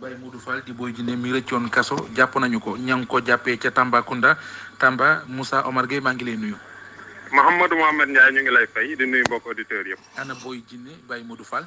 Baye Modou Fall di Boy Djiné mi rëccoon kaso jàpp nañu ko ña ngi ko jàppee ca Tambacounda Tamba Moussa Omar Gueye maa ngi lay nuyu. Mouhamadou Mohamed Ndiaye ñu ngi lay fay di nuyu mbokk auditeurs yëpp. ana Boy Djiné Baye Modou Fall.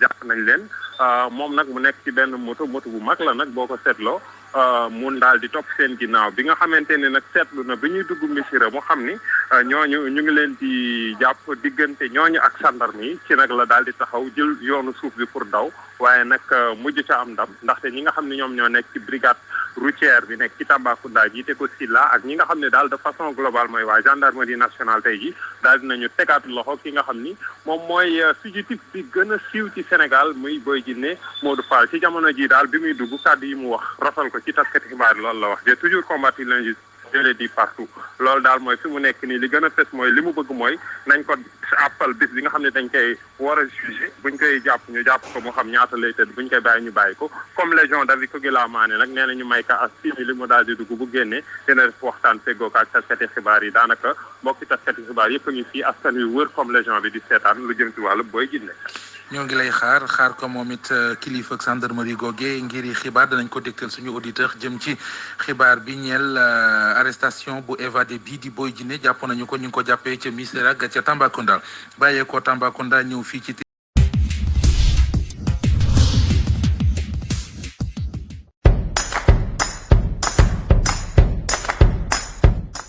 Jàpp nañ leen. Moom nag, mu nekk ci benn moto. Moto bu mag la nag, boo ko seetloo. Mu daal di topp seen ginnaaw. Bi nga xamante ni nag, seetlu na bi ñuy dugg Misira, mu xam ni ñooñu ñu ngi leen di jàpp. Diggante ñooñu ak sàndarm yi, ci nag la daal di taxaw, jël yoonu suuf bi pur daw. Waaye nag, mujju ca am ndam. Ndaxte, ñi nga xam ni ñoom ñoo nekk ci brigade routière bi nekk ci Tambacounda, jiite ko Silla ak ñi nga xam ni daal, de façon globale, mooy waa gendarmerie nationale, tey jii, daal dinañu tegaat loxo ki nga xam ni. Moom mooy fugitif bi gën a siiw ci Senegaal, muy Bóoy Jinne. Móodu Faal, ci jamono jii daal, bi muy dugg, kàddu yi mu wax, rafal ko ci taskati xibaar yi, loolu la wax, J'ai toujours combattu l'injustice, je l'ai dit partout. Loolu daal mooy, fi mu nekk nii, li gën a fés mooy, li mu bëgg mooy nañ ko àppal bis bi nga xam ne dañ koy war a jugé. Bu ñu koy jàpp, ñu jàpp ko, mu xam ñaata lay tëdd. Bu ñu koy bàyyi, ñu bàyyi ko. Comme Légion d'Avis Kogi Laamaane nag, nee na ñu may ko as simili, mu daal di dugg. Bu génnee, dina def waxtaan, feggoo ko ak taskati xibaar yi. Daanaka. Mbokki taskati xibaar yépp a ngi fii, askan wi wër comme légende bi di seetaan lu jëm ci wàllu Boy Djiné. ñoo ngi lay xaar xaar ko moom it euh, kilifa ak gendarmerie googe ngir yi xibaar danañ ko dégtal suñu auditeur jëm ci xibaar bi ñeel euh, arrestation bu évadé bii di Boy Djiné jàpp nañu ko ñu ngi ko jàppee ca Missirah ak ca Tambacounda bàyyee ko Tambacounda ñëw fii ci